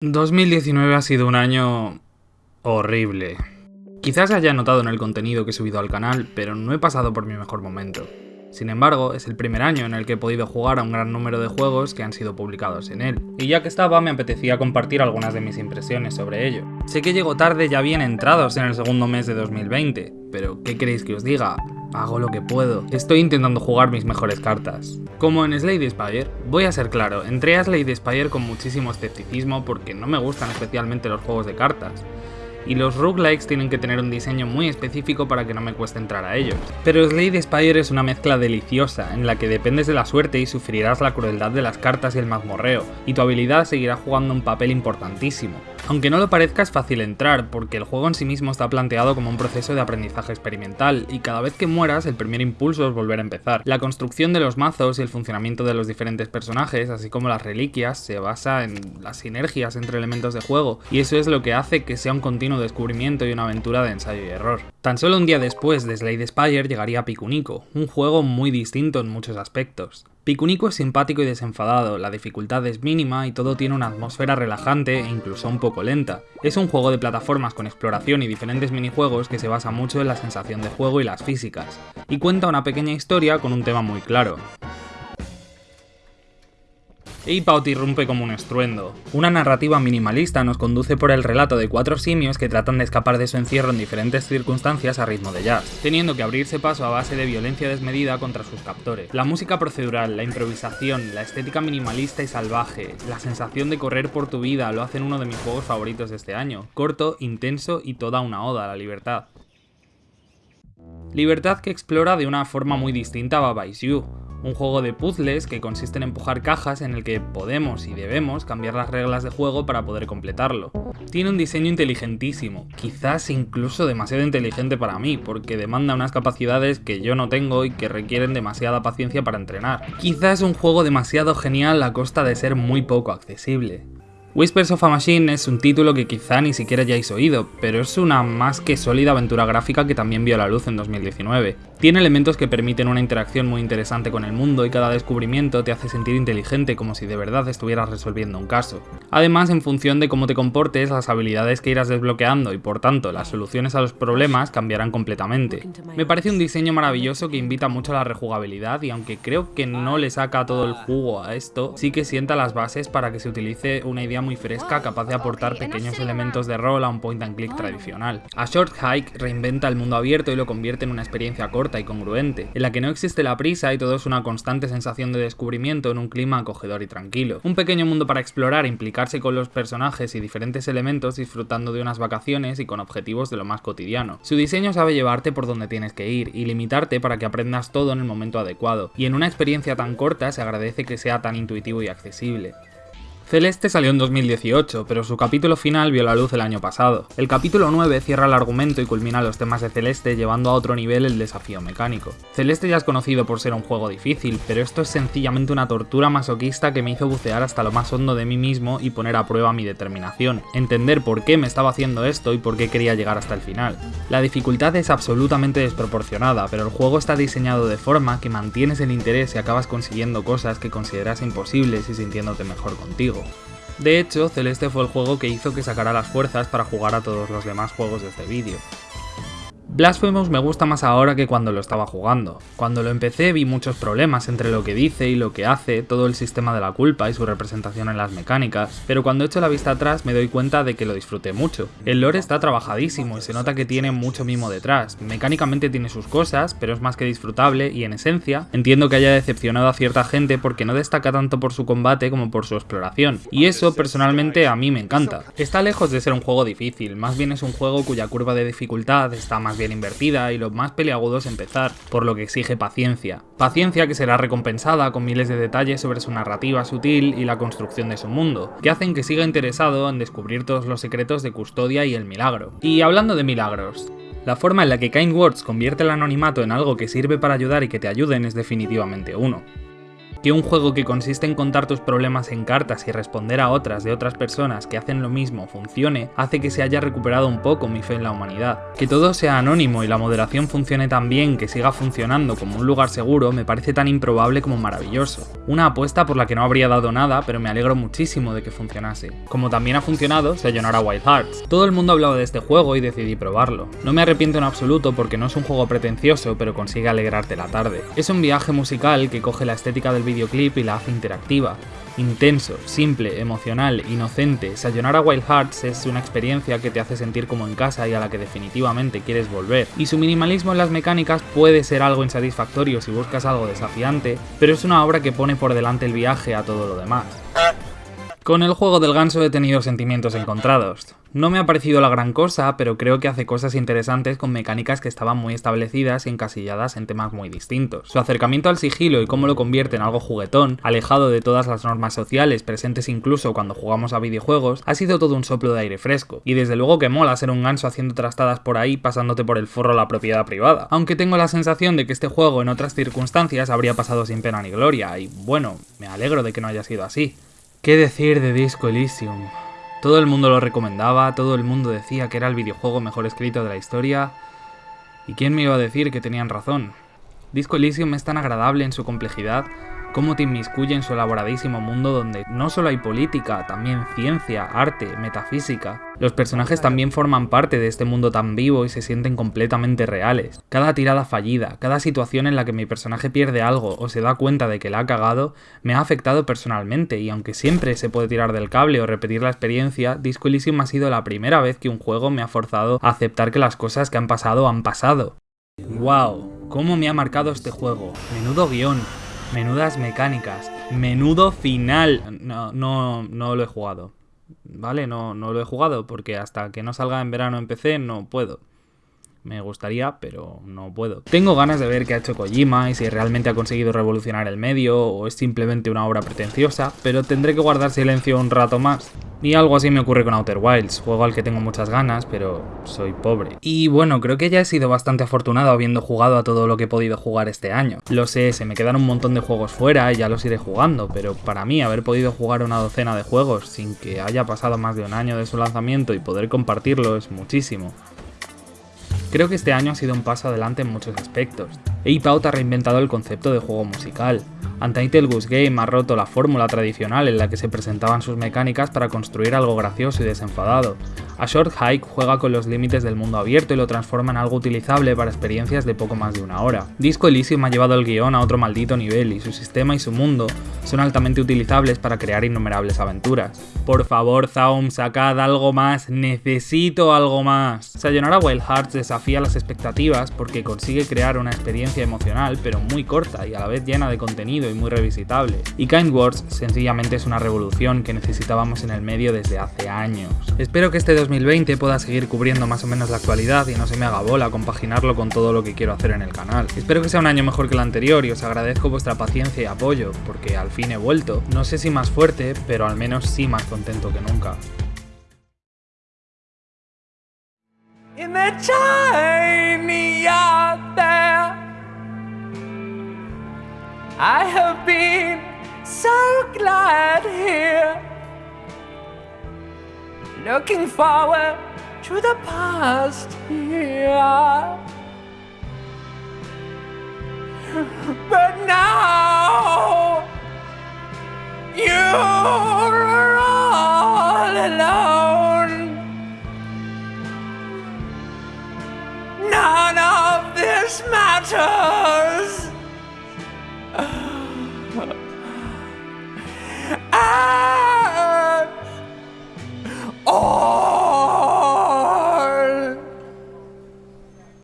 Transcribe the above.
...2019 ha sido un año... horrible. Quizás haya notado en el contenido que he subido al canal, pero no he pasado por mi mejor momento. Sin embargo, es el primer año en el que he podido jugar a un gran número de juegos que han sido publicados en él, y ya que estaba me apetecía compartir algunas de mis impresiones sobre ello. Sé que llego tarde ya bien entrados en el segundo mes de 2020, pero ¿qué queréis que os diga? Hago lo que puedo. Estoy intentando jugar mis mejores cartas. Como en Slade Spire, voy a ser claro, entré a Slade Spire con muchísimo escepticismo porque no me gustan especialmente los juegos de cartas y los roguelikes tienen que tener un diseño muy específico para que no me cueste entrar a ellos. Pero Slade Spire es una mezcla deliciosa, en la que dependes de la suerte y sufrirás la crueldad de las cartas y el mazmorreo, y tu habilidad seguirá jugando un papel importantísimo. Aunque no lo parezca es fácil entrar, porque el juego en sí mismo está planteado como un proceso de aprendizaje experimental, y cada vez que mueras el primer impulso es volver a empezar. La construcción de los mazos y el funcionamiento de los diferentes personajes, así como las reliquias, se basa en las sinergias entre elementos de juego, y eso es lo que hace que sea un continuo descubrimiento y una aventura de ensayo y error. Tan solo un día después de Slade Spire llegaría Pikunico, un juego muy distinto en muchos aspectos. Pikunico es simpático y desenfadado, la dificultad es mínima y todo tiene una atmósfera relajante e incluso un poco lenta. Es un juego de plataformas con exploración y diferentes minijuegos que se basa mucho en la sensación de juego y las físicas, y cuenta una pequeña historia con un tema muy claro. Eipaut irrumpe como un estruendo. Una narrativa minimalista nos conduce por el relato de cuatro simios que tratan de escapar de su encierro en diferentes circunstancias a ritmo de jazz, teniendo que abrirse paso a base de violencia desmedida contra sus captores. La música procedural, la improvisación, la estética minimalista y salvaje, la sensación de correr por tu vida lo hacen uno de mis juegos favoritos de este año, corto, intenso y toda una oda a la libertad. Libertad que explora de una forma muy distinta a Baba Is You, un juego de puzzles que consiste en empujar cajas en el que podemos y debemos cambiar las reglas de juego para poder completarlo. Tiene un diseño inteligentísimo, quizás incluso demasiado inteligente para mí, porque demanda unas capacidades que yo no tengo y que requieren demasiada paciencia para entrenar. Quizás es un juego demasiado genial a costa de ser muy poco accesible. Whispers of a Machine es un título que quizá ni siquiera hayáis oído, pero es una más que sólida aventura gráfica que también vio la luz en 2019. Tiene elementos que permiten una interacción muy interesante con el mundo y cada descubrimiento te hace sentir inteligente como si de verdad estuvieras resolviendo un caso. Además, en función de cómo te comportes, las habilidades que irás desbloqueando y por tanto las soluciones a los problemas cambiarán completamente. Me parece un diseño maravilloso que invita mucho a la rejugabilidad y aunque creo que no le saca todo el jugo a esto, sí que sienta las bases para que se utilice una idea muy fresca capaz de aportar pequeños elementos de rol a un point and click tradicional. A Short Hike reinventa el mundo abierto y lo convierte en una experiencia corta y congruente, en la que no existe la prisa y todo es una constante sensación de descubrimiento en un clima acogedor y tranquilo. Un pequeño mundo para explorar, implicarse con los personajes y diferentes elementos disfrutando de unas vacaciones y con objetivos de lo más cotidiano. Su diseño sabe llevarte por donde tienes que ir y limitarte para que aprendas todo en el momento adecuado, y en una experiencia tan corta se agradece que sea tan intuitivo y accesible. Celeste salió en 2018, pero su capítulo final vio la luz el año pasado. El capítulo 9 cierra el argumento y culmina los temas de Celeste llevando a otro nivel el desafío mecánico. Celeste ya es conocido por ser un juego difícil, pero esto es sencillamente una tortura masoquista que me hizo bucear hasta lo más hondo de mí mismo y poner a prueba mi determinación, entender por qué me estaba haciendo esto y por qué quería llegar hasta el final. La dificultad es absolutamente desproporcionada, pero el juego está diseñado de forma que mantienes el interés y acabas consiguiendo cosas que consideras imposibles y sintiéndote mejor contigo. De hecho, Celeste fue el juego que hizo que sacara las fuerzas para jugar a todos los demás juegos de este vídeo. Blasphemous me gusta más ahora que cuando lo estaba jugando. Cuando lo empecé vi muchos problemas entre lo que dice y lo que hace, todo el sistema de la culpa y su representación en las mecánicas, pero cuando echo la vista atrás me doy cuenta de que lo disfruté mucho. El lore está trabajadísimo y se nota que tiene mucho mimo detrás, mecánicamente tiene sus cosas, pero es más que disfrutable y en esencia entiendo que haya decepcionado a cierta gente porque no destaca tanto por su combate como por su exploración, y eso personalmente a mí me encanta. Está lejos de ser un juego difícil, más bien es un juego cuya curva de dificultad está más bien invertida y lo más peliagudo es empezar, por lo que exige paciencia. Paciencia que será recompensada con miles de detalles sobre su narrativa sutil y la construcción de su mundo, que hacen que siga interesado en descubrir todos los secretos de Custodia y el milagro. Y hablando de milagros, la forma en la que Kind Words convierte el anonimato en algo que sirve para ayudar y que te ayuden es definitivamente uno. Que un juego que consiste en contar tus problemas en cartas y responder a otras de otras personas que hacen lo mismo funcione, hace que se haya recuperado un poco mi fe en la humanidad. Que todo sea anónimo y la moderación funcione tan bien que siga funcionando como un lugar seguro me parece tan improbable como maravilloso. Una apuesta por la que no habría dado nada, pero me alegro muchísimo de que funcionase. Como también ha funcionado Sayonara Wild Hearts. Todo el mundo hablaba de este juego y decidí probarlo. No me arrepiento en absoluto porque no es un juego pretencioso, pero consigue alegrarte la tarde. Es un viaje musical que coge la estética del videoclip y la hace interactiva. Intenso, simple, emocional, inocente, Sayonara Wild Hearts es una experiencia que te hace sentir como en casa y a la que definitivamente quieres volver. Y su minimalismo en las mecánicas puede ser algo insatisfactorio si buscas algo desafiante, pero es una obra que pone por delante el viaje a todo lo demás. Con el juego del ganso he tenido sentimientos encontrados. No me ha parecido la gran cosa, pero creo que hace cosas interesantes con mecánicas que estaban muy establecidas y encasilladas en temas muy distintos. Su acercamiento al sigilo y cómo lo convierte en algo juguetón, alejado de todas las normas sociales presentes incluso cuando jugamos a videojuegos, ha sido todo un soplo de aire fresco. Y desde luego que mola ser un ganso haciendo trastadas por ahí pasándote por el forro la propiedad privada. Aunque tengo la sensación de que este juego en otras circunstancias habría pasado sin pena ni gloria, y bueno, me alegro de que no haya sido así. ¿Qué decir de Disco Elysium? Todo el mundo lo recomendaba, todo el mundo decía que era el videojuego mejor escrito de la historia. ¿Y quién me iba a decir que tenían razón? Disco Elysium es tan agradable en su complejidad cómo te inmiscuye en su elaboradísimo mundo donde no solo hay política, también ciencia, arte, metafísica. Los personajes también forman parte de este mundo tan vivo y se sienten completamente reales. Cada tirada fallida, cada situación en la que mi personaje pierde algo o se da cuenta de que la ha cagado, me ha afectado personalmente y aunque siempre se puede tirar del cable o repetir la experiencia, Disco Elysium ha sido la primera vez que un juego me ha forzado a aceptar que las cosas que han pasado han pasado. ¡Wow! ¿Cómo me ha marcado este juego? Menudo guion, Menudas mecánicas. Menudo final. No, no, no lo he jugado. ¿Vale? No, no lo he jugado porque hasta que no salga en verano en PC no puedo. Me gustaría, pero no puedo. Tengo ganas de ver qué ha hecho Kojima y si realmente ha conseguido revolucionar el medio o es simplemente una obra pretenciosa, pero tendré que guardar silencio un rato más. Y algo así me ocurre con Outer Wilds, juego al que tengo muchas ganas, pero soy pobre. Y bueno, creo que ya he sido bastante afortunado habiendo jugado a todo lo que he podido jugar este año. Lo sé, se me quedan un montón de juegos fuera y ya los iré jugando, pero para mí haber podido jugar una docena de juegos sin que haya pasado más de un año de su lanzamiento y poder compartirlo es muchísimo. Creo que este año ha sido un paso adelante en muchos aspectos. Out ha reinventado el concepto de juego musical. Untitled Goose Game ha roto la fórmula tradicional en la que se presentaban sus mecánicas para construir algo gracioso y desenfadado. A Short Hike juega con los límites del mundo abierto y lo transforma en algo utilizable para experiencias de poco más de una hora. Disco Elysium ha llevado el guion a otro maldito nivel y su sistema y su mundo son altamente utilizables para crear innumerables aventuras. Por favor, Zaum, sacad algo más, necesito algo más. Sayonara Wild Hearts desafía las expectativas porque consigue crear una experiencia emocional pero muy corta y a la vez llena de contenido y muy revisitable. Y Kind Words sencillamente es una revolución que necesitábamos en el medio desde hace años. Espero que este 2020 pueda seguir cubriendo más o menos la actualidad y no se me haga bola compaginarlo con todo lo que quiero hacer en el canal. Espero que sea un año mejor que el anterior y os agradezco vuestra paciencia y apoyo, porque al fin he vuelto. No sé si más fuerte, pero al menos sí más contento que nunca. I have been so glad here. Looking forward to the past here. But now you're all alone. None of this matters.